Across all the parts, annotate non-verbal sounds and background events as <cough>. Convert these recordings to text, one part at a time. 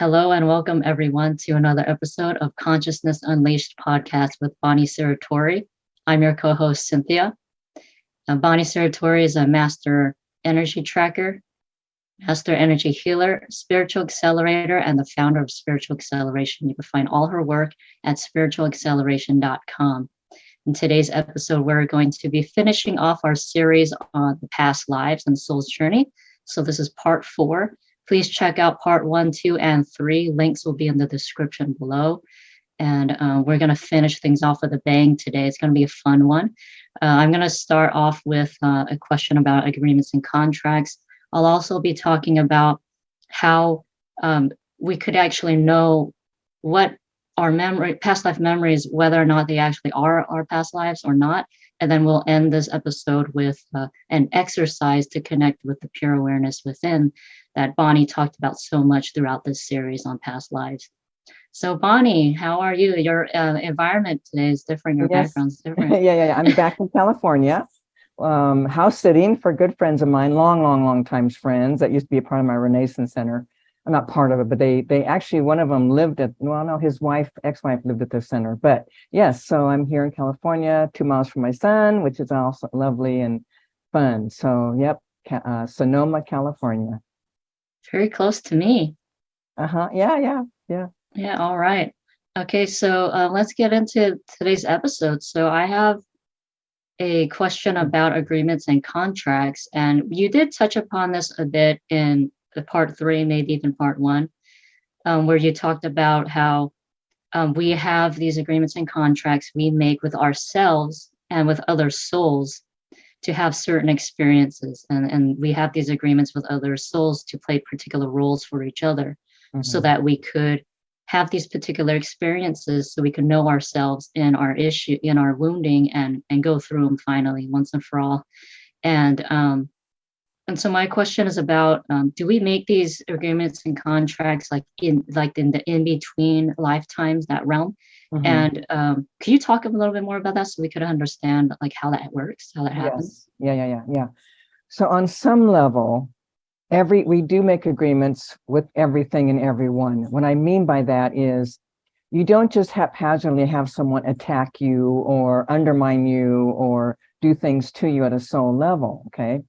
Hello and welcome everyone to another episode of Consciousness Unleashed podcast with Bonnie Serratore. I'm your co-host Cynthia. Bonnie Serratore is a master energy tracker, master energy healer, spiritual accelerator, and the founder of Spiritual Acceleration. You can find all her work at spiritualacceleration.com. In today's episode, we're going to be finishing off our series on the past lives and soul's journey. So this is part four. Please check out part one, two, and three. Links will be in the description below. And uh, we're going to finish things off with a bang today. It's going to be a fun one. Uh, I'm going to start off with uh, a question about agreements and contracts. I'll also be talking about how um, we could actually know what our memory, past life memories, whether or not they actually are our past lives or not. And then we'll end this episode with uh, an exercise to connect with the pure awareness within that Bonnie talked about so much throughout this series on past lives. So Bonnie, how are you? Your uh, environment today is different. Your yes. background's <laughs> different. yeah, yeah, yeah. I'm back in California, um, house sitting for good friends of mine, long, long, long times friends that used to be a part of my Renaissance Center. I'm not part of it, but they they actually one of them lived at well, no, his wife, ex-wife lived at the center. But yes, so I'm here in California, two miles from my son, which is also lovely and fun. So yep, uh, Sonoma, California. Very close to me. Uh-huh. Yeah, yeah, yeah. Yeah, all right. Okay, so uh, let's get into today's episode. So I have a question about agreements and contracts, and you did touch upon this a bit in the part three, maybe even part one, um, where you talked about how um, we have these agreements and contracts we make with ourselves and with other souls to have certain experiences. And, and we have these agreements with other souls to play particular roles for each other mm-hmm. so that we could have these particular experiences so we can know ourselves in our issue in our wounding and and go through them finally once and for all. And um and so my question is about um, do we make these agreements and contracts like in like in the in between lifetimes that realm Mm-hmm. And um, can you talk a little bit more about that so we could understand like how that works, how that happens? Yes. Yeah, yeah, yeah, yeah. So on some level, every we do make agreements with everything and everyone. What I mean by that is you don't just haphazardly have someone attack you or undermine you or do things to you at a soul level, okay?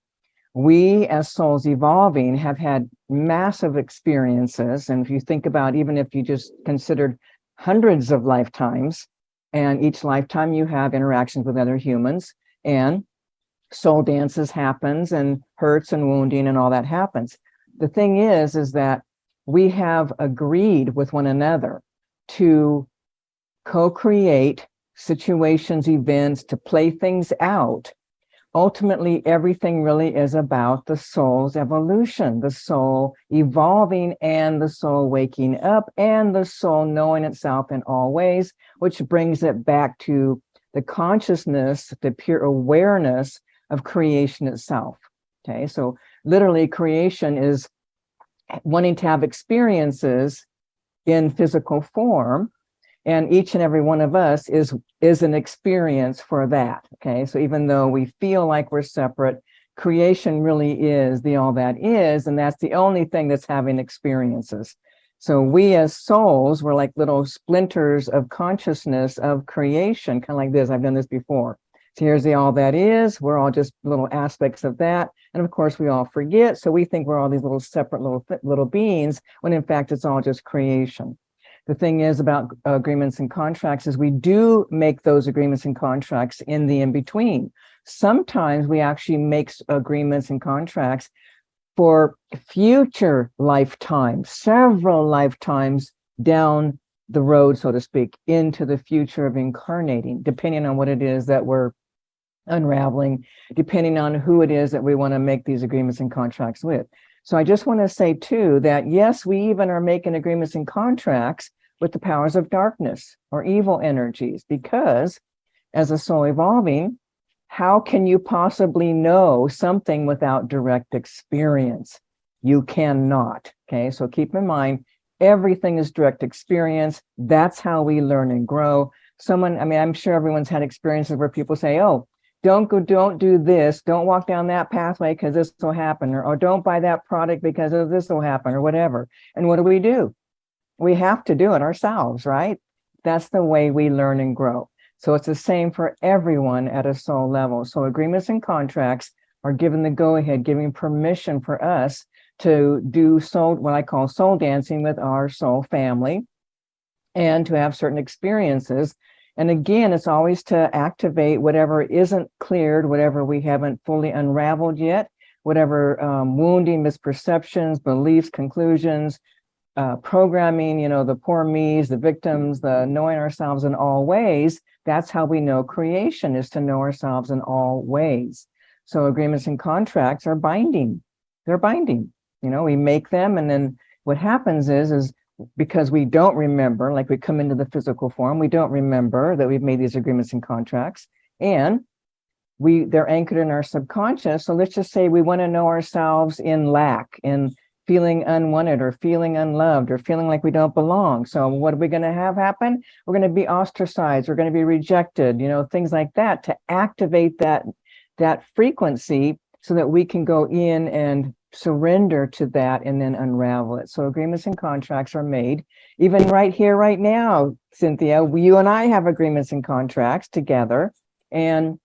We as souls evolving have had massive experiences. And if you think about, even if you just considered hundreds of lifetimes. And each lifetime you have interactions with other humans and soul dances happens and hurts and wounding and all that happens. The thing is, is that we have agreed with one another to co-create situations, events, to play things out ultimately everything really is about the soul's evolution, the soul evolving and the soul waking up and the soul knowing itself in all ways, which brings it back to the consciousness, the pure awareness of creation itself. Okay, so literally creation is wanting to have experiences in physical form and each and every one of us is is an experience for that okay? So even though we feel like we're separate creation really is the all that is and that's the only thing that's having experiences. So we as souls we're like little splinters of consciousness of creation kind of like this. I've done this before. So here's the all that is. We're all just little aspects of that. And of course we all forget. So we think we're all these little separate little little beings when in fact it's all just creation the thing is about uh, agreements and contracts is we do make those agreements and contracts in the in-between. Sometimes we actually make agreements and contracts for future lifetimes, several lifetimes down the road, so to speak, into the future of incarnating, depending on what it is that we're unraveling, depending on who it is that we want to make these agreements and contracts with. So I just want to say too that yes, we even are making agreements and contracts with the powers of darkness or evil energies because as a soul evolving, how can you possibly know something without direct experience? You cannot. Okay, so keep in mind, everything is direct experience. That's how we learn and grow. Someone, I mean, I'm sure everyone's had experiences where people say, oh, don't go, don't do this, don't walk down that pathway because this will happen, or, or don't buy that product because this will happen, or whatever. And what do we do? we have to do it ourselves, right? That's the way we learn and grow. So it's the same for everyone at a soul level. So agreements and contracts are given the go ahead, giving permission for us to do soul, what I call soul dancing with our soul family and to have certain experiences. And again, it's always to activate whatever isn't cleared, whatever we haven't fully unraveled yet, whatever um, wounding, misperceptions, beliefs, conclusions, uh, programming, you know, the poor me's, the victims, the knowing ourselves in all ways, that's how we know creation is to know ourselves in all ways. So agreements and contracts are binding. They're binding. You know, we make them and then what happens is, is because we don't remember, like we come into the physical form, we don't remember that we've made these agreements and contracts and we they're anchored in our subconscious. So let's just say we want to know ourselves in lack, in feeling unwanted or feeling unloved or feeling like we don't belong. So what are we going to have happen? We're going to be ostracized. We're going to be rejected, you know, things like that to activate that, that frequency so that we can go in and surrender to that and then unravel it. So agreements and contracts are made. Even right here, right now, Cynthia, you and I have agreements and contracts together and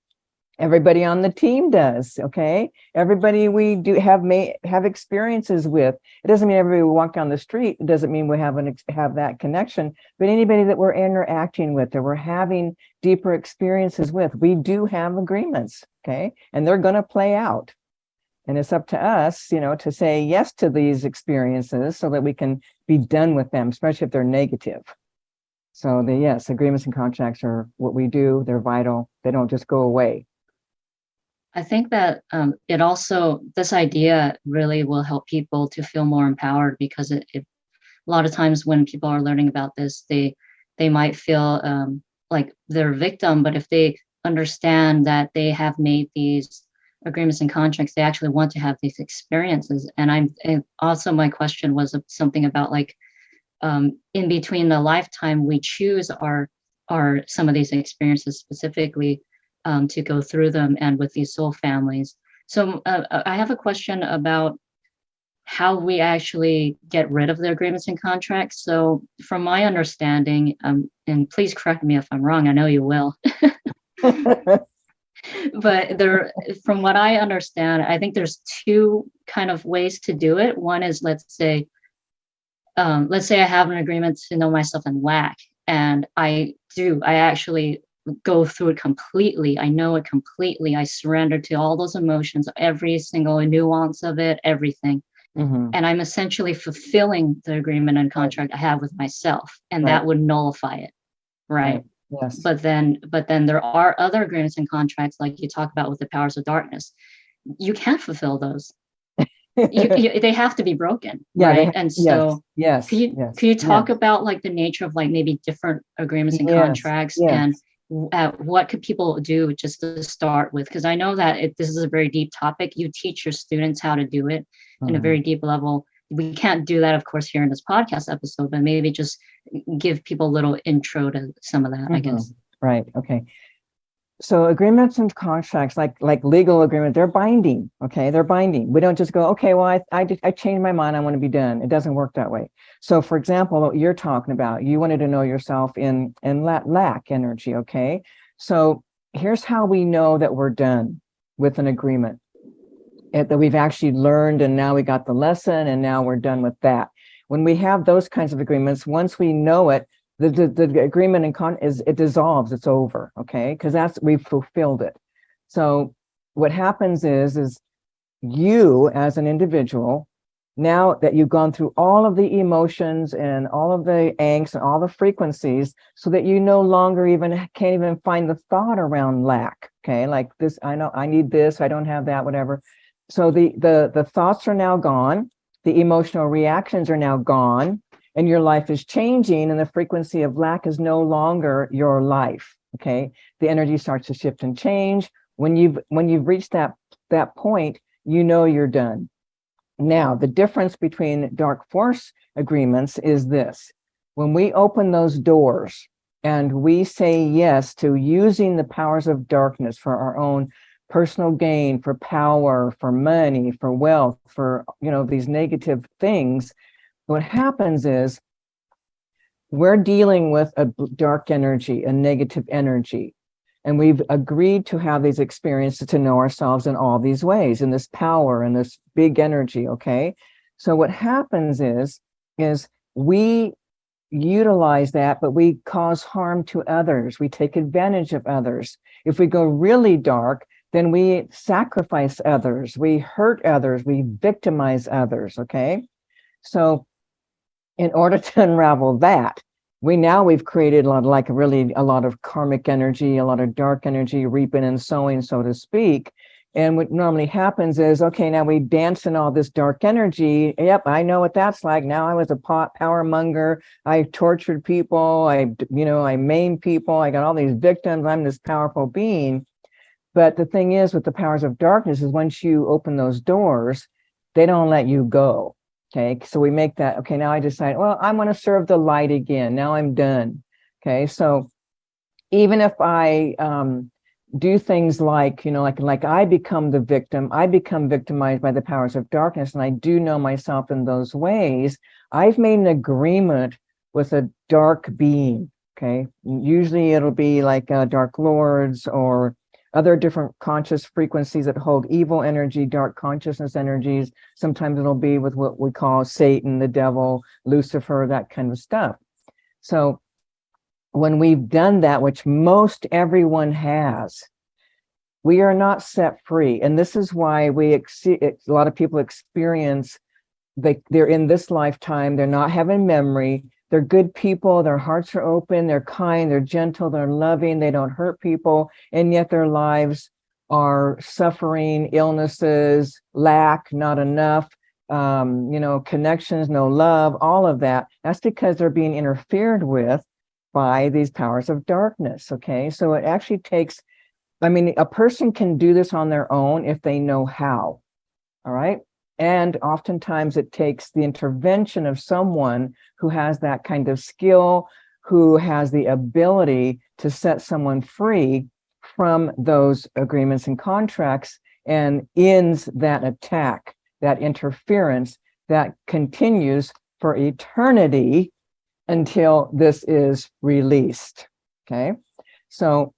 everybody on the team does okay? Everybody we do have may have experiences with. It doesn't mean everybody we walk down the street it doesn't mean we have an have that connection but anybody that we're interacting with that we're having deeper experiences with we do have agreements okay? And they're going to play out and it's up to us you know to say yes to these experiences so that we can be done with them especially if they're negative. So the yes agreements and contracts are what we do. They're vital. They don't just go away. I think that um, it also, this idea really will help people to feel more empowered because it, it a lot of times when people are learning about this, they they might feel um, like they're a victim, but if they understand that they have made these agreements and contracts, they actually want to have these experiences. And I'm and also my question was something about like um, in between the lifetime we choose our our some of these experiences specifically um, to go through them and with these soul families. So uh, uh, I have a question about how we actually get rid of the agreements and contracts. So from my understanding, um, and please correct me if I'm wrong, I know you will. <laughs> <laughs> but there, from what I understand, I think there's two kind of ways to do it. One is, let's say, um, let's say I have an agreement to know myself in lack, and I do, I actually go through it completely. I know it completely. I surrender to all those emotions, every single nuance of it, everything. Mm-hmm. And I'm essentially fulfilling the agreement and contract I have with myself, and right. that would nullify it. Right. right. Yes. But then, but then there are other agreements and contracts, like you talk about with the powers of darkness. You can't fulfill those. you, <laughs> you, they have to be broken yeah, right they, and so yes, yes can you yes, can you talk yes. about like the nature of like maybe different agreements and yes, contracts and uh, what could people do just to start with? Because I know that it, this is a very deep topic. You teach your students how to do it mm-hmm. in a mm-hmm. very deep level. We can't do that, of course, here in this podcast episode, but maybe just give people a little intro to some of that, mm-hmm. I guess. Right. Okay so agreements and contracts like like legal agreement they're binding okay they're binding we don't just go okay well i i, I changed my mind i want to be done it doesn't work that way so for example what you're talking about you wanted to know yourself in in lack energy okay so here's how we know that we're done with an agreement Eh, that we've actually learned and now we got the lesson and now we're done with that when we have those kinds of agreements once we know it the, the, the agreement and con is it dissolves, it's over, okay? Because that's, we've fulfilled it. So what happens is, is you as an individual, now that you've gone through all of the emotions and all of the angst and all the frequencies so that you no longer even can't even find the thought around lack, okay? Like this, I know I need this, I don't have that, whatever. So the, the, the thoughts are now gone. The emotional reactions are now gone and your life is changing and the frequency of lack is no longer your life okay? The energy starts to shift and change. When you've when you've reached that that point you know you're done. Now the difference between dark force agreements is this. When we open those doors and we say yes to using the powers of darkness for our own personal gain for power for money for wealth for you know these negative things what happens is we're dealing with a dark energy, a negative energy. And we've agreed to have these experiences to know ourselves in all these ways, in this power and this big energy, okay? So what happens is, is we utilize that, but we cause harm to others. We take advantage of others. If we go really dark, then we sacrifice others, we hurt others, we victimize others, okay? So in order <laughs> to unravel that, we now we've created a lot like really a lot of karmic energy, a lot of dark energy, reaping and sowing, so to speak. And what normally happens is, okay, now we dance in all this dark energy. Yep, I know what that's like. Now I was a pot power monger. I tortured people. I, you know, I maimed people. I got all these victims. I'm this powerful being. But the thing is with the powers of darkness is once you open those doors, they don't let you go. Okay, so we make that, okay, now I decide, well, I'm going to serve the light again. Now I'm done. Okay, so even if I um, do things like, you know, like, like I become the victim, I become victimized by the powers of darkness, and I do know myself in those ways, I've made an agreement with a dark being. Okay, usually it'll be like uh, dark lords or other different conscious frequencies that hold evil energy, dark consciousness energies. Sometimes it'll be with what we call Satan, the devil, Lucifer, that kind of stuff. So when we've done that, which most everyone has, we are not set free. And this is why we, a lot of people experience, they, they're in this lifetime, they're not having memory, they're good people, their hearts are open, they're kind, they're gentle, they're loving, they don't hurt people, and yet their lives are suffering, illnesses, lack, not enough, um, you know, connections, no love, all of that. That's because they're being interfered with by these powers of darkness, okay? So it actually takes, I mean, a person can do this on their own if they know how, all right? And oftentimes it takes the intervention of someone who has that kind of skill, who has the ability to set someone free from those agreements and contracts and ends that attack, that interference that continues for eternity until this is released. Okay. So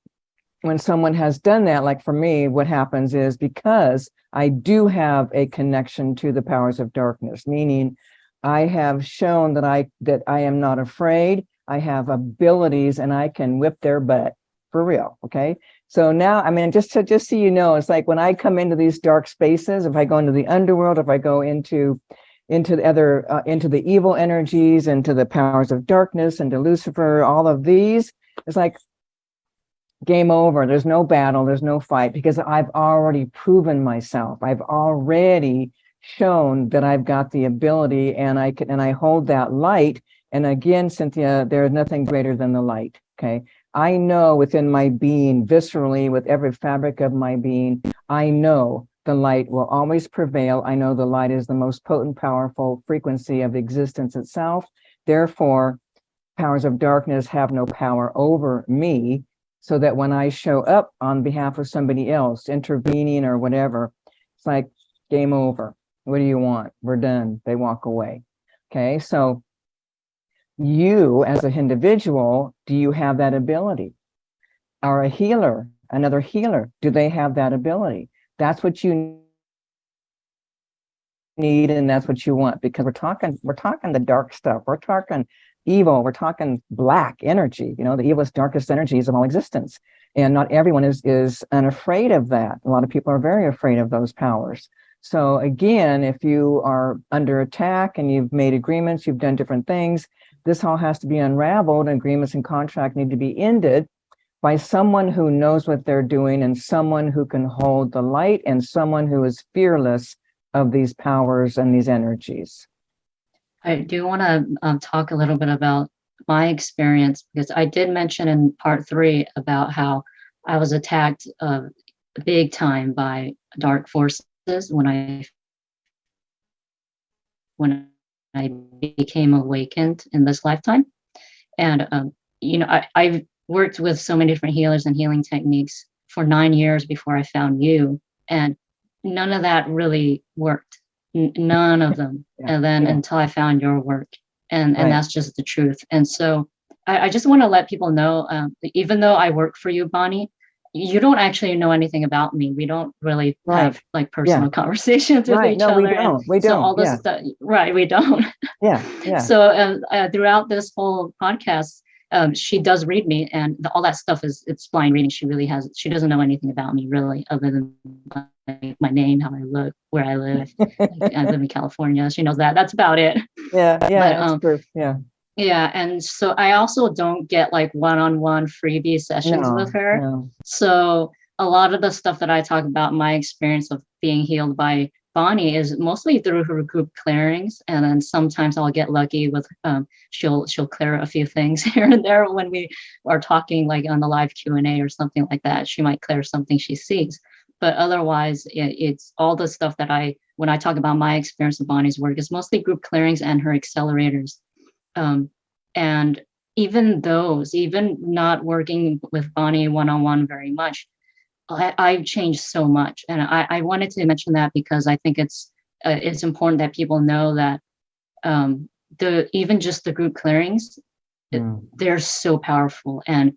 when someone has done that, like for me, what happens is because I do have a connection to the powers of darkness, meaning I have shown that I that I am not afraid. I have abilities and I can whip their butt for real. Okay. So now, I mean, just to just so you know, it's like when I come into these dark spaces, if I go into the underworld, if I go into into the other uh, into the evil energies, into the powers of darkness, into Lucifer, all of these, it's like game over. There's no battle, there's no fight because I've already proven myself. I've already shown that I've got the ability and I can and I hold that light. And again, Cynthia, there's nothing greater than the light. Okay. I know within my being, viscerally, with every fabric of my being, I know the light will always prevail. I know the light is the most potent, powerful frequency of existence itself. Therefore, powers of darkness have no power over me so that when I show up on behalf of somebody else, intervening or whatever, it's like game over. What do you want? We're done. They walk away. Okay, so you as an individual, do you have that ability? Or a healer, another healer, do they have that ability? That's what you need and that's what you want because we're talking we're talking the dark stuff we're talking evil, we're talking black energy, you know, the evilest, darkest energies of all existence. And not everyone is, is unafraid of that. A lot of people are very afraid of those powers. So again, if you are under attack and you've made agreements, you've done different things, this all has to be unraveled agreements and contract need to be ended by someone who knows what they're doing and someone who can hold the light and someone who is fearless of these powers and these energies. I do want to um, talk a little bit about my experience because I did mention in part three about how I was attacked uh, big time by dark forces when I when I became awakened in this lifetime. And um, you know, I, I've worked with so many different healers and healing techniques for nine years before I found you, and none of that really worked none of them. Yeah. And then yeah. until I found your work. and Right. and that's just the truth. And so I, I just want to let people know, um, even though I work for you, Bonnie, you don't actually know anything about me. We don't really Right. have like personal <laughs> conversations with Right, each no, other. we don't, we so all don't, this yeah, stuff, right? We don't. <laughs> yeah, yeah. So um, uh, throughout this whole podcast, um, she does read me, and the, all that stuff is it's blind reading. She really has. She doesn't know anything about me really, other than my, my name, how I look, where I live. I live in <laughs> California. She knows that. That's about it. Yeah, yeah, But, um, yeah. Yeah, and so I also don't get like one-on-one freebie sessions No, with her. no. So a lot of the stuff that I talk about, my experience of being healed by Bonnie is mostly through her group clearings. And then sometimes I'll get lucky with um, she'll she'll clear a few things <laughs> here and there when we are talking like on the live Q&A or something like that. She might clear something she sees. But otherwise, it, it's all the stuff that I, when I talk about my experience of Bonnie's work, it's mostly group clearings and her accelerators. Um, and even those, even not working with Bonnie one-on-one very much, I, I've changed so much. And I, I wanted to mention that because I think it's uh, it's important that people know that um, the even just the group clearings, Mm. they're so powerful. And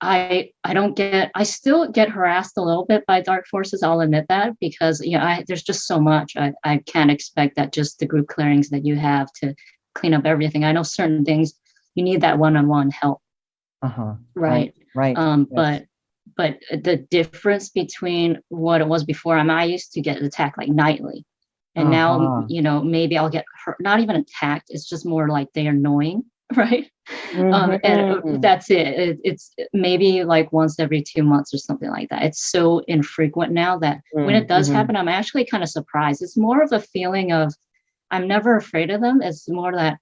I I don't get I still get harassed a little bit by dark forces. I'll admit that because you know I, there's just so much. I, I can't expect that just the group clearings that you have to clean up everything. I know certain things you need that one-on-one help, Uh-huh, right? right. um yes. but but the difference between what it was before i mean i used to get attacked like nightly and Uh-huh. now you know maybe i'll get hurt not even attacked it's just more like they're annoying <laughs> right um and uh, Mhm. that's it. it it's maybe like once every two months or something like that it's so infrequent now that when it does Mhm. happen i'm actually kind of surprised it's more of a feeling of i'm never afraid of them it's more that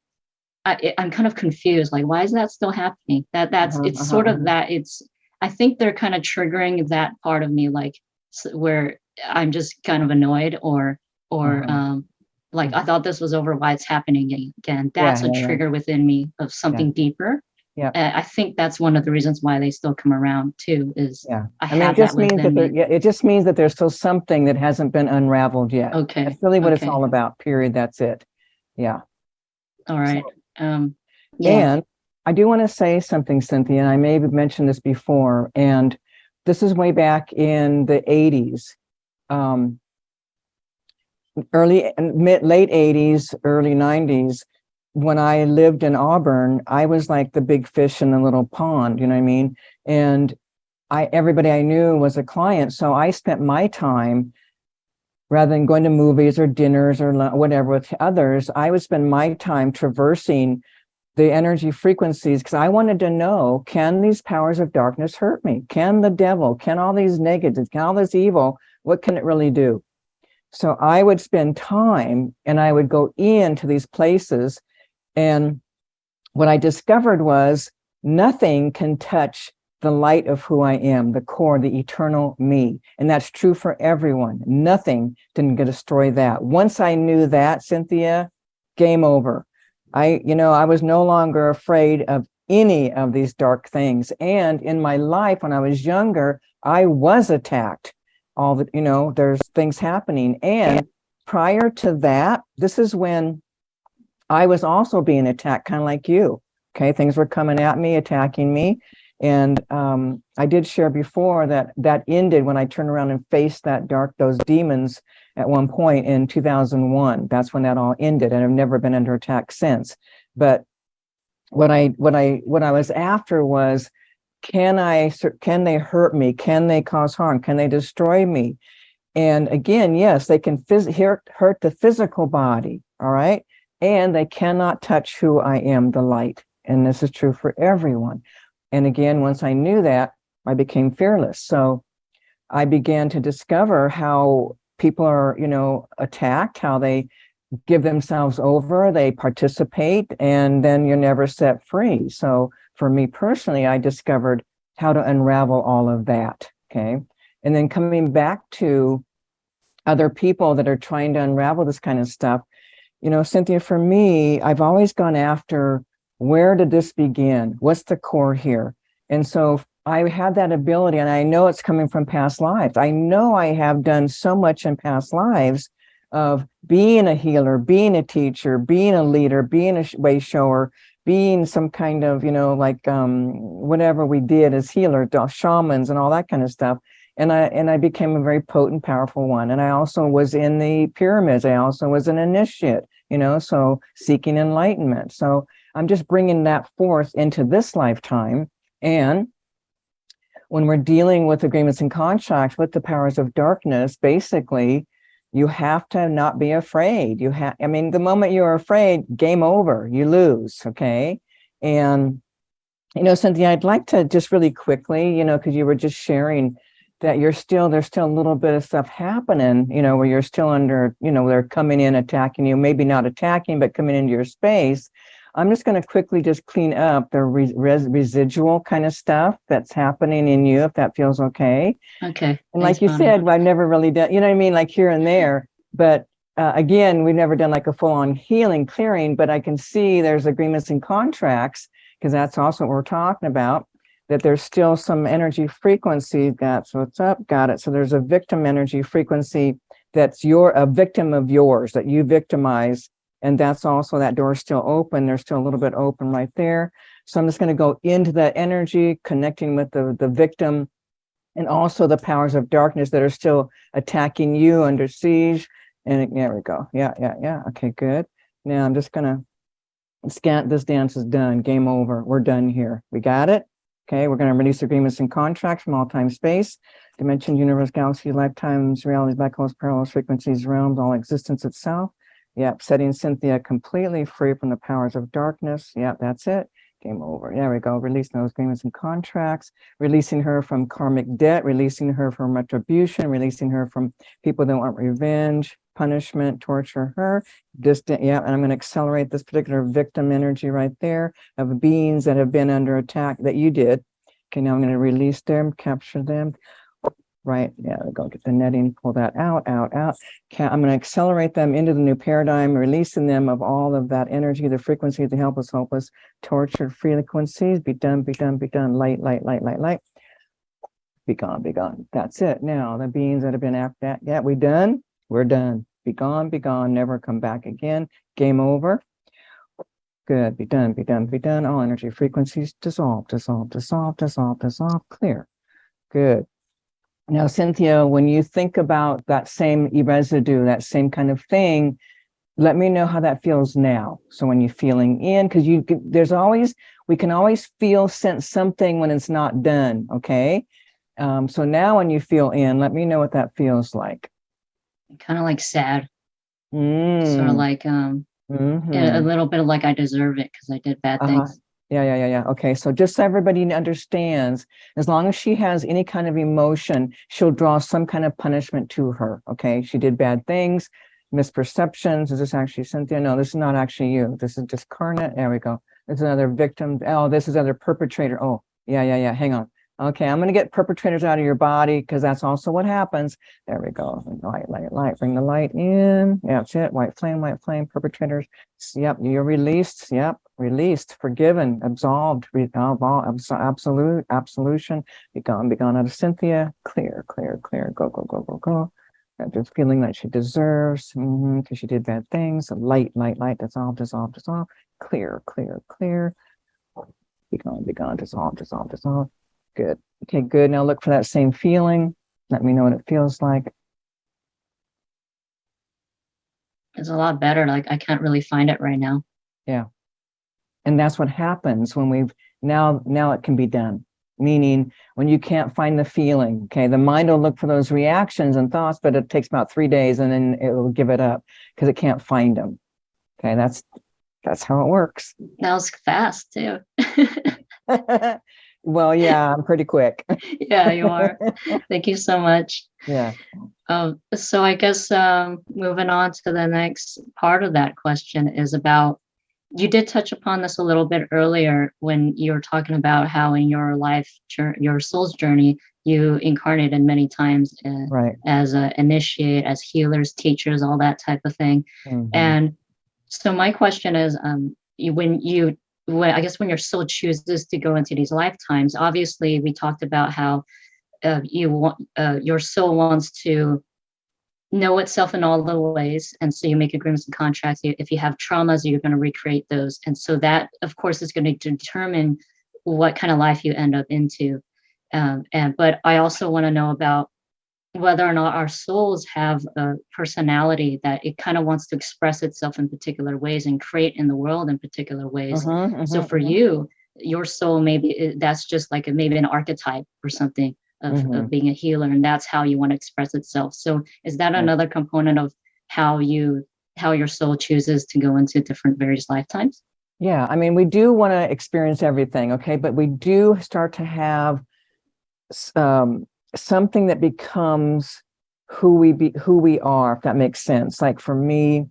I, i'm kind of confused like why is that still happening that that's Uh-huh, it's sort uh-huh, of that it's i think they're kind of triggering that part of me like where i'm just kind of annoyed or or Uh-huh. um like i thought this was over why it's happening again that's Yeah, a yeah, yeah. trigger within me of something deeper Yeah. Uh, i think that's one of the reasons why they still come around too is Yeah. i, I mean, have it just that means that there, me yeah, it just means that there's still something that hasn't been unraveled yet. okay That's really what it's all about, period. That's it. Yeah. all right um yeah And I do want to say something, Cynthia, and I may have mentioned this before, and this is way back in the 80s. Um, early and mid late 80s, early 90s, when I lived in Auburn, I was like the big fish in the little pond, you know what I mean? And I everybody I knew was a client. So I spent my time rather than going to movies or dinners or whatever with others, I would spend my time traversing the energy frequencies because I wanted to know, can these powers of darkness hurt me? Can the devil, can all these negatives, can all this evil, what can it really do? So I would spend time and I would go into these places. And what I discovered was nothing can touch the light of who I am, the core, the eternal me. And that's true for everyone. Nothing can destroy that. Once I knew that, Cynthia, game over. I, you know, I was no longer afraid of any of these dark things. And in my life, when I was younger, I was attacked. All the, you know, there's things happening. And prior to that, this is when I was also being attacked, kind of like you. Okay, things were coming at me, attacking me. And um, I did share before that that ended when I turned around and faced that dark, those demons at one point in 2001. That's when that all ended, and I've never been under attack since. But what I what I what I was after was, can I can they hurt me? Can they cause harm? Can they destroy me? And again, yes, they can hurt hurt the physical body. All right, and they cannot touch who I am, the light. And this is true for everyone. And again, once I knew that, I became fearless. So I began to discover how people are, you know, attacked, how they give themselves over, they participate, and then you're never set free. So for me personally, I discovered how to unravel all of that. Okay. And then coming back to other people that are trying to unravel this kind of stuff, you know, Cynthia, for me, I've always gone after where did this begin? What's the core here? And so I have that ability, and I know it's coming from past lives. I know I have done so much in past lives of being a healer, being a teacher, being a leader, being a way shower, being some kind of, you know, like um, whatever we did as healers, shamans and all that kind of stuff. And I and I became a very potent, powerful one. And I also was in the pyramids. I also was an initiate, you know, so seeking enlightenment. So I'm just bringing that forth into this lifetime. And when we're dealing with agreements and contracts with the powers of darkness, basically, you have to not be afraid. You have, I mean, the moment you're afraid, game over, you lose, okay? And, you know, Cynthia, I'd like to just really quickly, you know, because you were just sharing that you're still, there's still a little bit of stuff happening, you know, where you're still under, you know, they're coming in, attacking you, maybe not attacking, but coming into your space. I'm just going to quickly just clean up the res residual kind of stuff that's happening in you, if that feels okay. Okay. And like you said, I've never really done, you know what I mean? Like here and there, but uh, again, we've never done like a full on healing clearing, but I can see there's agreements and contracts because that's also what we're talking about, that there's still some energy frequency. That's what's up. Got it. So there's a victim energy frequency that's your a victim of yours that you victimize and that's also, that door is still open. There's still a little bit open right there. So I'm just gonna go into that energy, connecting with the, the victim and also the powers of darkness that are still attacking you under siege. And there we go. Yeah, yeah, yeah. Okay, good. Now I'm just gonna scan, this dance is done, game over. We're done here. We got it? Okay, we're gonna release agreements and contracts from all time space, dimension, universe, galaxy, lifetimes, realities, black holes, parallels, frequencies, realms, all existence itself. Yep, setting Cynthia completely free from the powers of darkness. Yep, that's it. Game over. There we go. Releasing those agreements and contracts, releasing her from karmic debt, releasing her from retribution, releasing her from people that want revenge, punishment, torture her. Distant, yeah, and I'm going to accelerate this particular victim energy right there of beings that have been under attack that you did. Okay, now I'm going to release them, capture them right? Yeah, go get the netting, pull that out, out, out. I'm going to accelerate them into the new paradigm, releasing them of all of that energy, the frequency, the helpless, hopeless, tortured frequencies. Be done, be done, be done. Light, light, light, light, light. Be gone, be gone. That's it. Now, the beings that have been after that, yeah, we done? We're done. Be gone, be gone, never come back again. Game over. Good, be done, be done, be done. All energy frequencies dissolve, dissolve, dissolve, dissolve, dissolve, clear. Good. Now, Cynthia, when you think about that same residue, that same kind of thing, let me know how that feels now. So when you're feeling in, because you there's always, we can always feel sense something when it's not done, okay? Um, so now when you feel in, let me know what that feels like. Kind of like sad. Mm. Sort of like um mm -hmm. a Mm-hmm. little bit of like I deserve it because I did bad Uh-huh. things. Yeah, yeah, yeah, yeah. Okay, so just so everybody understands, as long as she has any kind of emotion, she'll draw some kind of punishment to her. Okay, she did bad things, misperceptions. Is this actually Cynthia? No, this is not actually you. This is just. There we go. It's another victim. Oh, this is another perpetrator. Oh, yeah, yeah, yeah. Hang on. Okay, I'm going to get perpetrators out of your body because that's also what happens. There we go. Light, light, light. Bring the light in. That's it. White flame, white flame, perpetrators. Yep, you're released. Yep, released, forgiven, absolved, absolute, absolution. Be gone, be gone out of Cynthia. Clear, clear, clear. Go, go, go, go, go. Just feeling that she deserves because mm -hmm, she did bad things. Light, light, light. Dissolve, dissolve, dissolve. Clear, clear, clear. Be gone, be gone. Dissolve, dissolve, dissolve. Good. Okay, good. Now look for that same feeling. Let me know what it feels like. It's a lot better. Like I can't really find it right now. Yeah. And that's what happens when we've now, now it can be done. Meaning when you can't find the feeling, okay, the mind will look for those reactions and thoughts, but it takes about three days and then it will give it up because it can't find them. Okay, that's that's how it works. That was fast too. <laughs> <laughs> Well, yeah, I'm pretty quick. <laughs> yeah, you are. <laughs> Thank you so much. Yeah. Um, so I guess um, moving on to the next part of that question is about, you did touch upon this a little bit earlier when you were talking about how in your life, your soul's journey, you incarnated many times uh, right. as an initiate, as healers, teachers, all that type of thing. Mm -hmm. And so my question is, um, you, when you when I guess when your soul chooses to go into these lifetimes, obviously we talked about how uh, you want uh, your soul wants to know itself in all the ways. And so you make agreements and contracts. If you have traumas, you're going to recreate those. And so that, of course, is going to determine what kind of life you end up into. Um, and but I also want to know about whether or not our souls have a personality that it kind of wants to express itself in particular ways and create in the world in particular ways. Uh-huh, uh-huh, so for uh-huh. you, your soul maybe that's just like a, maybe an archetype or something of, of being a healer, and that's how you want to express itself. So is that another component of how you how your soul chooses to go into different various lifetimes? Yeah, I mean, we do want to experience everything, okay, but we do start to have um, something that becomes who we be, who we are, if that makes sense. Like for me,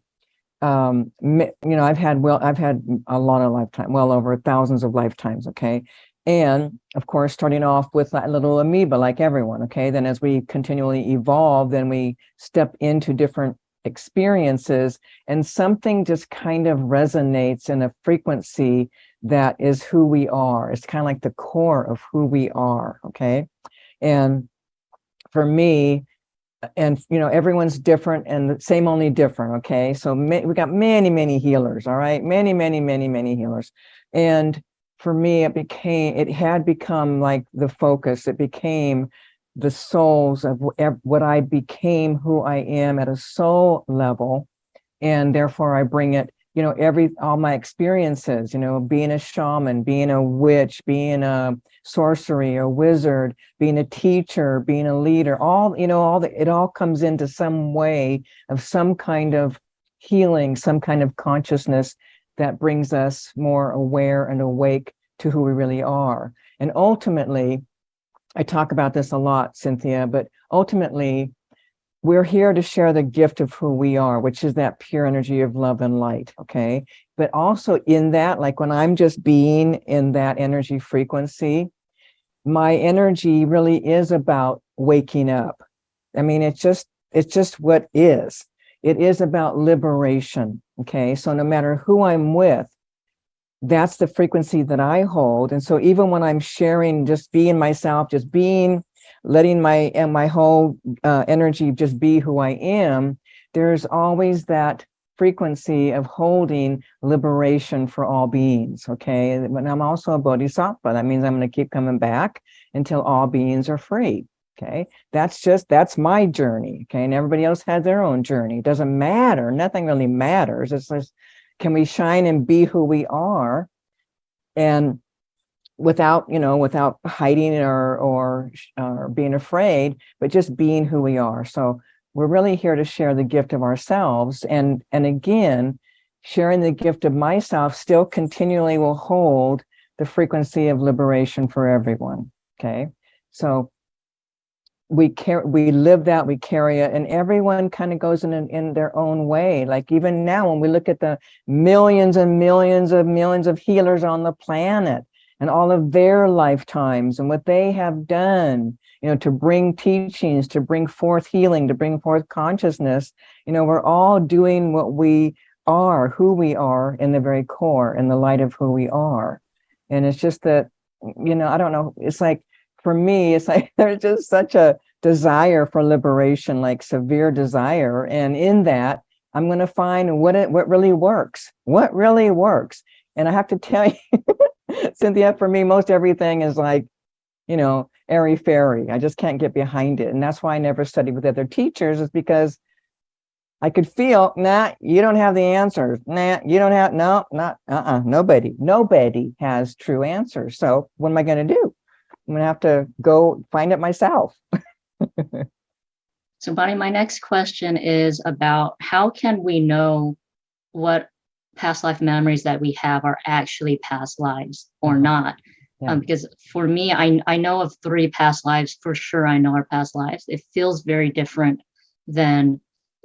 um, you know, I've had well, I've had a lot of lifetime, well over thousands of lifetimes, okay, and of course, starting off with that little amoeba, like everyone, okay. Then as we continually evolve, then we step into different experiences and something just kind of resonates in a frequency that is who we are. It's kind of like the core of who we are, okay? And for me, and you know, everyone's different and the same only different, okay? So we got many, many healers, all right? Many, many, many, many healers. And for me, it became, it had become like the focus. It became the souls of what I became, who I am at a soul level. And therefore I bring it, you know, every, all my experiences, you know, being a shaman, being a witch, being a sorcery, a wizard, being a teacher, being a leader, all, you know, all the, it all comes into some way of some kind of healing, some kind of consciousness that brings us more aware and awake to who we really are. And ultimately, I talk about this a lot, Cynthia, but ultimately, we're here to share the gift of who we are, which is that pure energy of love and light. Okay. But also in that, like when I'm just being in that energy frequency, my energy really is about waking up. I mean, it's just, it's just what is. It is about liberation. Okay. So no matter who I'm with, that's the frequency that I hold. And so even when I'm sharing, just being myself, just being, letting my and my whole uh, energy just be who I am, there's always that frequency of holding liberation for all beings. Okay. But I'm also a bodhisattva. That means I'm going to keep coming back until all beings are free. Okay. That's just, that's my journey. Okay. And everybody else has their own journey. It doesn't matter. Nothing really matters. It's just, can we shine and be who we are? And without, you know, without hiding or, or, or being afraid, but just being who we are. So we're really here to share the gift of ourselves. And, and again, sharing the gift of myself still continually will hold the frequency of liberation for everyone. Okay. So we care we live that, we carry it, and everyone kind of goes in, in their own way. Like even now, when we look at the millions and millions of millions of healers on the planet and all of their lifetimes and what they have done, you know, to bring teachings, to bring forth healing, to bring forth consciousness, you know, we're all doing what we are, who we are in the very core, in the light of who we are. And it's just that, you know, I don't know, it's like, for me, it's like <laughs> there's just such a desire for liberation, like severe desire. And in that, I'm going to find what it what really works, what really works. And I have to tell <laughs> you, <laughs> Cynthia, for me, most everything is like, you know, airy fairy. I just can't get behind it. And that's why I never studied with other teachers, is because I could feel, nah, you don't have the answers. Nah, you don't have, no, not, uh-uh, nobody, nobody has true answers. So what am I going to do? I'm gonna have to go find it myself. <laughs> So Bonnie, my next question is about how can we know what past life memories that we have are actually past lives or Mhm. not? Yeah. Um, because for me, I, I know of three past lives for sure. I know are past lives. It feels very different than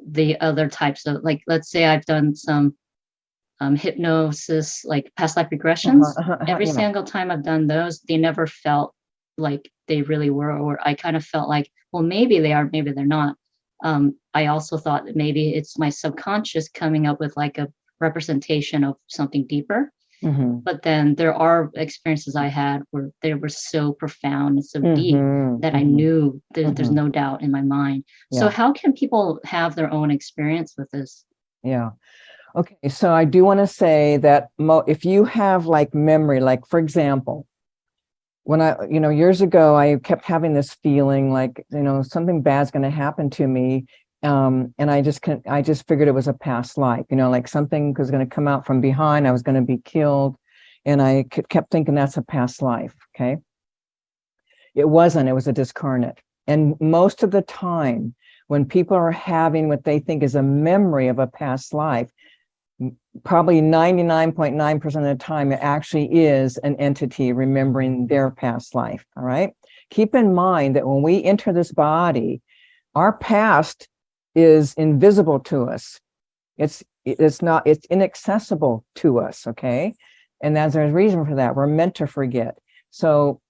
the other types of like, let's say I've done some um, hypnosis, like past life regressions. Uh-huh, uh-huh, uh-huh, Every yeah. single time I've done those, they never felt like they really were, or I kind of felt like, well, maybe they are, maybe they're not. Um, I also thought that maybe it's my subconscious coming up with like a representation of something deeper. Mhm. But then there are experiences I had where they were so profound and so deep Mhm. that I Mhm. knew there, there's Mhm. no doubt in my mind. So how can people have their own experience with this? Yeah. Okay, so I do want to say that mo if you have like memory, like for example, when I, you know, years ago, I kept having this feeling like, you know, something bad's going to happen to me. Um, and I just can I just figured it was a past life, you know, like something was going to come out from behind, I was going to be killed. And I kept thinking that's a past life. Okay. It wasn't, it was a discarnate. And most of the time, when people are having what they think is a memory of a past life, probably 99.9% of the time, it actually is an entity remembering their past life. All right. Keep in mind that when we enter this body, our past is invisible to us. It's it's not it's inaccessible to us. Okay. And there's a reason for that. We're meant to forget. So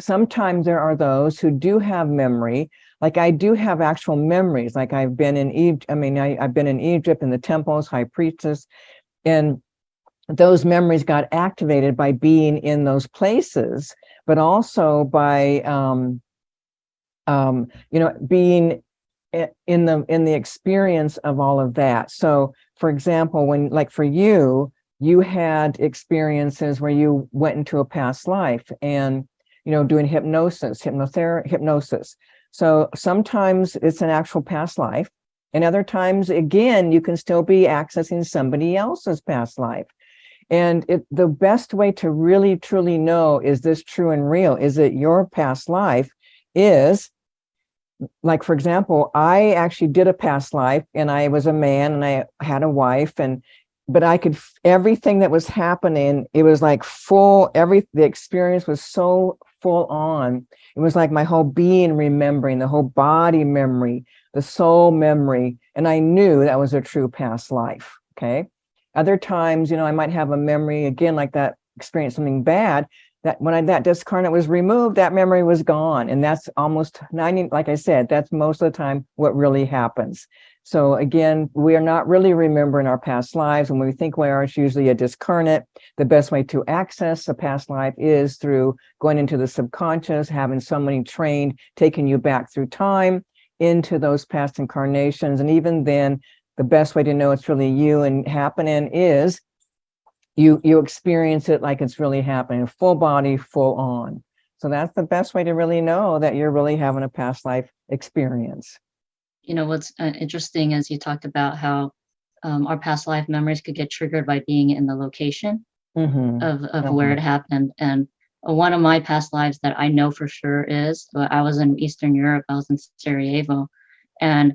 sometimes there are those who do have memory like i do have actual memories like i've been in egypt i mean I, i've been in egypt in the temples high priestess and those memories got activated by being in those places but also by um um you know being in the in the experience of all of that. So for example when like for you you had experiences where you went into a past life and you know doing hypnosis hypnotherapy hypnosis. So sometimes it's an actual past life and other times again you can still be accessing somebody else's past life. And it the best way to really truly know is this true and real? Is it your past life is like for example i actually did a past life and i was a man and i had a wife and but i could everything that was happening it was like full every the experience was so full on. It was like my whole being remembering the whole body memory the soul memory and i knew that was a true past life okay? Other times you know i might have a memory again like that experience something bad that when I, that discarnate was removed, that memory was gone. And that's almost 90, like I said, that's most of the time what really happens. So again, we are not really remembering our past lives. And when we think we are, it's usually a discarnate. The best way to access a past life is through going into the subconscious, having somebody trained, taking you back through time into those past incarnations. And even then, the best way to know it's really you and happening is you you experience it like it's really happening full body full on so that's the best way to really know that you're really having a past life experience You know, what's uh, interesting is you talked about how um, our past life memories could get triggered by being in the location Mhm. of, of where it happened. And uh, one of my past lives that I know for sure is uh, I was in Eastern Europe, I was in Sarajevo, and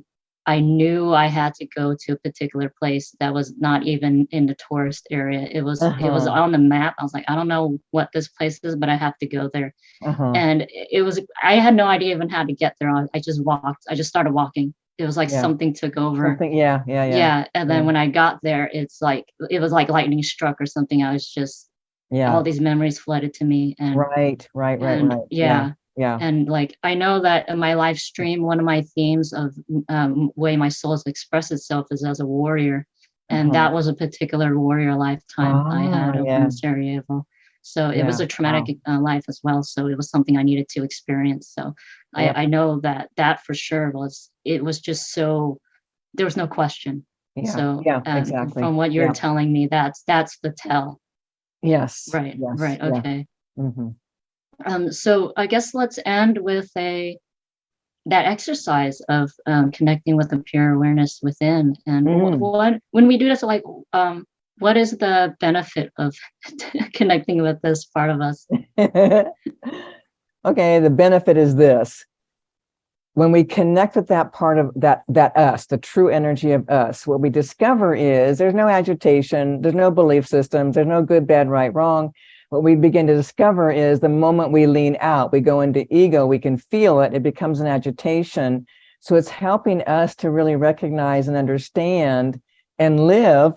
I knew I had to go to a particular place that was not even in the tourist area. It was it was Uh-huh. on the map. I was like, I don't know what this place is, but I have to go there. uh-huh And it was I had no idea even how to get there. I, I just walked. I just started walking. It was like Yeah. something took over. something yeah yeah yeah Yeah. And then yeah. when I got there, it's like it was like lightning struck or something. I was just yeah all these memories flooded to me. And right right right and right yeah. Yeah And like I know that in my live stream, one of my themes of um, way my soul express itself is as a warrior, and Uh-huh. that was a particular warrior lifetime I had Ah, over yeah. in Sarajevo. So it was a traumatic uh, life as well. So it was something I needed to experience. So Yep. I, I know that that for sure was it was just so there was no question. yeah so yeah um, exactly from what you're Yeah. telling me, that's that's the tell. yes Right. yes, right. yeah. Okay. Mhm. Um, so I guess let's end with a that exercise of um, connecting with the pure awareness within. And Mm. what when we do this, like, um, what is the benefit of <laughs> connecting with this part of us? <laughs> okay the benefit is this when we connect with that part of that that us the true energy of us what we discover is there's no agitation there's no belief systems there's no good bad right wrong what we begin to discover is the moment we lean out we go into ego we can feel it it becomes an agitation so it's helping us to really recognize and understand and live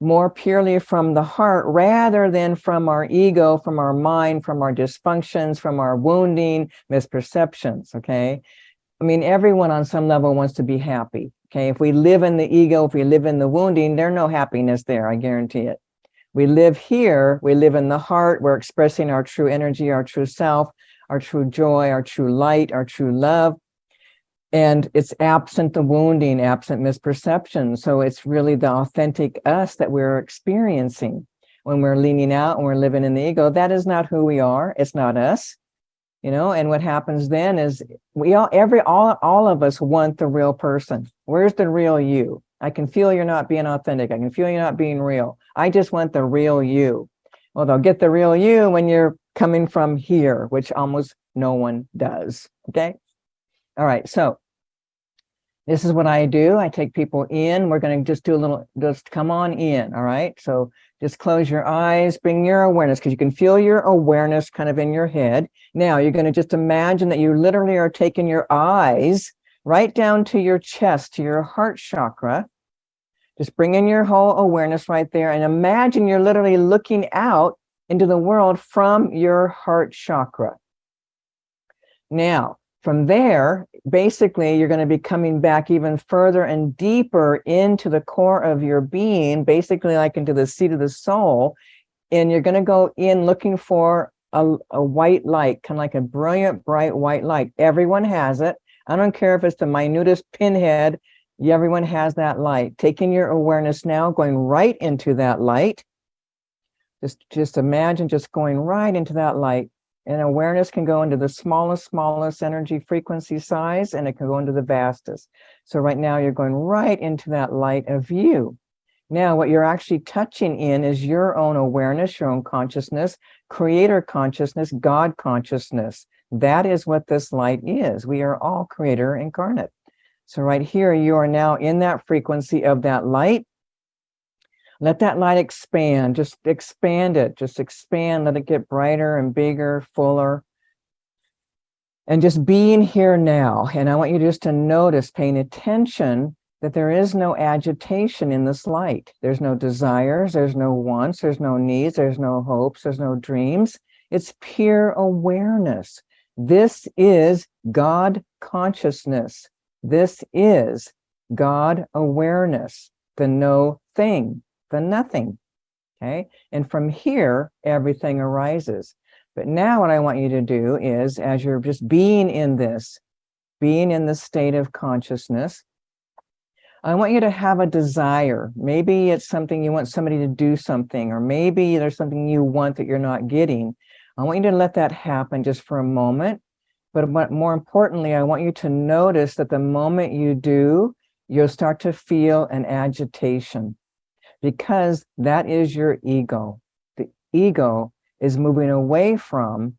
more purely from the heart rather than from our ego, from our mind, from our dysfunctions, from our wounding, misperceptions. Okay. I mean, everyone on some level wants to be happy. Okay. If we live in the ego, if we live in the wounding, there's no happiness there. I guarantee it. We live here, we live in the heart, we're expressing our true energy, our true self, our true joy, our true light, our true love. And it's absent the wounding, absent misperception. So it's really the authentic us that we're experiencing when we're leaning out and we're living in the ego. That is not who we are. It's not us. You know, and what happens then is we all, every, all, all of us want the real person. Where's the real you? I can feel you're not being authentic. I can feel you're not being real. I just want the real you. Well, they'll get the real you when you're coming from here, which almost no one does. Okay. All right. So this is what I do. I take people in. We're going to just do a little, just come on in. All right. So just close your eyes, bring your awareness because you can feel your awareness kind of in your head. Now you're going to just imagine that you literally are taking your eyes right down to your chest, to your heart chakra. Just bring in your whole awareness right there and imagine you're literally looking out into the world from your heart chakra. Now, from there, basically, you're going to be coming back even further and deeper into the core of your being, basically like into the seat of the soul. And you're going to go in looking for a, a white light, kind of like a brilliant, bright white light. Everyone has it. I don't care if it's the minutest pinhead, everyone has that light. Taking your awareness now, going right into that light. Just, just imagine just going right into that light and awareness can go into the smallest, smallest energy frequency size, and it can go into the vastest. So right now you're going right into that light of you. Now, what you're actually touching in is your own awareness, your own consciousness, creator consciousness, God consciousness. That is what this light is. We are all creator incarnate. So right here, you are now in that frequency of that light. Let that light expand, just expand it, just expand, let it get brighter and bigger, fuller. And just being here now. And I want you just to notice, paying attention that there is no agitation in this light. There's no desires, there's no wants, there's no needs, there's no hopes, there's no dreams. It's pure awareness. This is God consciousness. This is God awareness, the no thing the nothing. Okay. And from here, everything arises. But now what I want you to do is, as you're just being in this, being in the state of consciousness, I want you to have a desire. Maybe it's something you want somebody to do something, or maybe there's something you want that you're not getting. I want you to let that happen just for a moment. But more importantly, I want you to notice that the moment you do, you'll start to feel an agitation because that is your ego. The ego is moving away from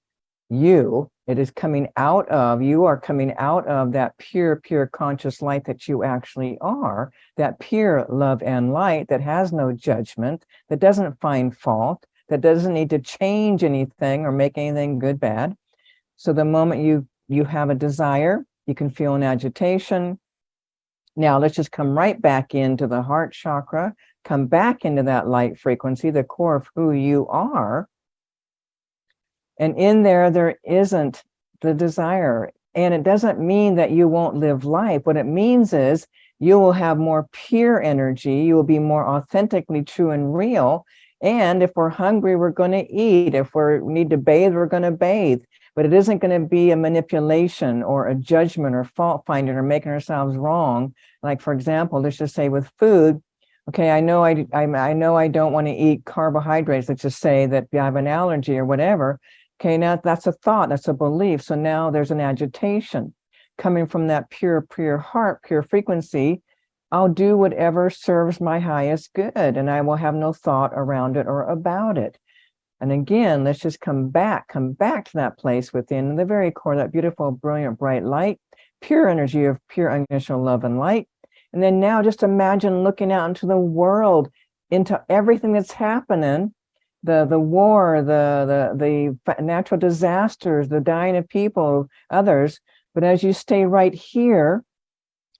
you. It is coming out of, you are coming out of that pure, pure conscious light that you actually are, that pure love and light that has no judgment, that doesn't find fault, that doesn't need to change anything or make anything good, bad. So the moment you, you have a desire, you can feel an agitation. Now let's just come right back into the heart chakra, come back into that light frequency, the core of who you are. And in there, there isn't the desire. And it doesn't mean that you won't live life. What it means is you will have more pure energy. You will be more authentically true and real. And if we're hungry, we're going to eat. If we need to bathe, we're going to bathe. But it isn't going to be a manipulation or a judgment or fault finding or making ourselves wrong. Like, for example, let's just say with food, okay, I know I, I, I know I don't want to eat carbohydrates. Let's just say that I have an allergy or whatever. Okay, now that's a thought, that's a belief. So now there's an agitation coming from that pure, pure heart, pure frequency. I'll do whatever serves my highest good and I will have no thought around it or about it. And again, let's just come back, come back to that place within the very core, that beautiful, brilliant, bright light, pure energy of pure unconditional love and light. And then now just imagine looking out into the world, into everything that's happening, the the war, the the the natural disasters, the dying of people, others. But as you stay right here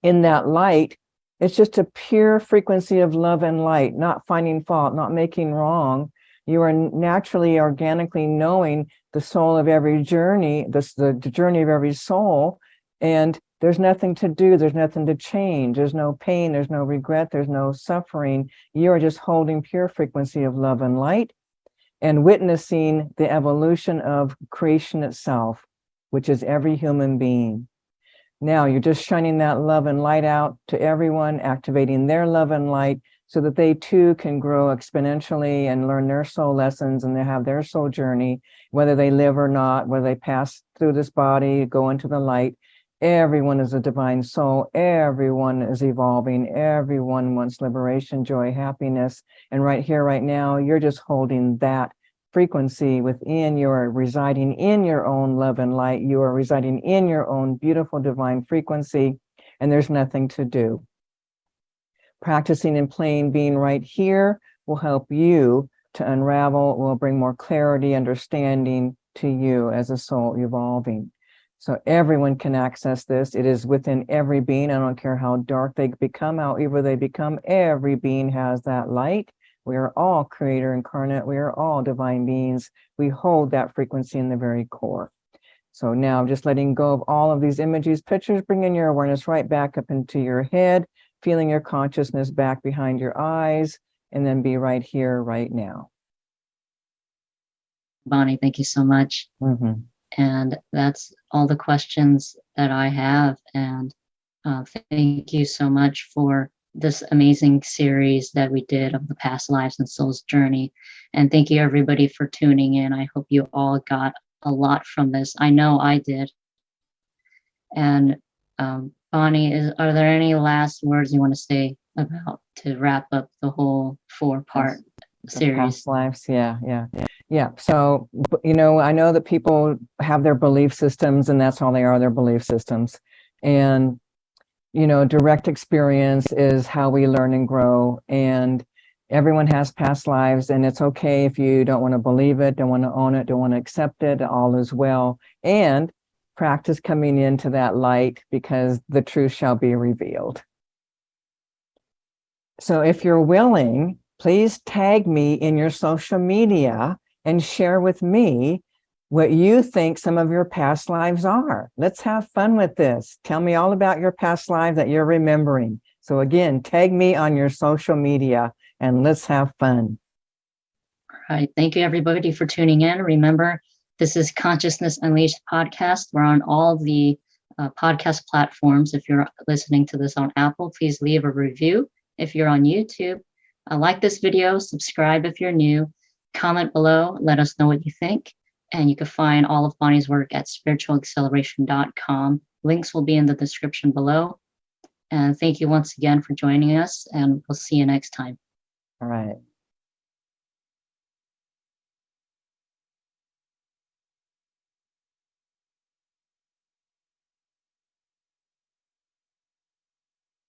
in that light, it's just a pure frequency of love and light, not finding fault, not making wrong. You are naturally, organically knowing the soul of every journey, the, the journey of every soul, and there's nothing to do. There's nothing to change. There's no pain. There's no regret. There's no suffering. You are just holding pure frequency of love and light and witnessing the evolution of creation itself, which is every human being. Now you're just shining that love and light out to everyone, activating their love and light so that they too can grow exponentially and learn their soul lessons and they have their soul journey, whether they live or not, whether they pass through this body, go into the light. Everyone is a divine soul. Everyone is evolving. Everyone wants liberation, joy, happiness. And right here, right now, you're just holding that frequency within you are residing in your own love and light. You are residing in your own beautiful divine frequency, and there's nothing to do. Practicing and playing being right here will help you to unravel, will bring more clarity, understanding to you as a soul evolving. So everyone can access this. It is within every being. I don't care how dark they become, however they become, every being has that light. We are all creator incarnate. We are all divine beings. We hold that frequency in the very core. So now just letting go of all of these images, pictures, bringing your awareness right back up into your head, feeling your consciousness back behind your eyes, and then be right here, right now. Bonnie, thank you so much. Mhm. And that's all the questions that I have. And uh, thank you so much for this amazing series that we did of the past lives and souls journey. And thank you everybody for tuning in. I hope you all got a lot from this. I know I did. And um, Bonnie, is, are there any last words you want to say about to wrap up the whole four part The series? Past lives, yeah, yeah, yeah. So, you know, I know that people have their belief systems and that's all they are, their belief systems. And, you know, direct experience is how we learn and grow. And everyone has past lives and it's okay if you don't want to believe it, don't want to own it, don't want to accept it, all is well. And practice coming into that light because the truth shall be revealed. So if you're willing, please tag me in your social media and share with me what you think some of your past lives are. Let's have fun with this. Tell me all about your past life that you're remembering. So again, tag me on your social media and let's have fun. All right. Thank you, everybody, for tuning in. Remember, this is Consciousness Unleashed podcast. We're on all the uh, podcast platforms. If you're listening to this on Apple, please leave a review. If you're on YouTube, uh, like this video, subscribe if you're new, comment below, let us know what you think. And you can find all of Bonnie's work at spiritualacceleration.com. Links will be in the description below. And thank you once again for joining us, and we'll see you next time. All right.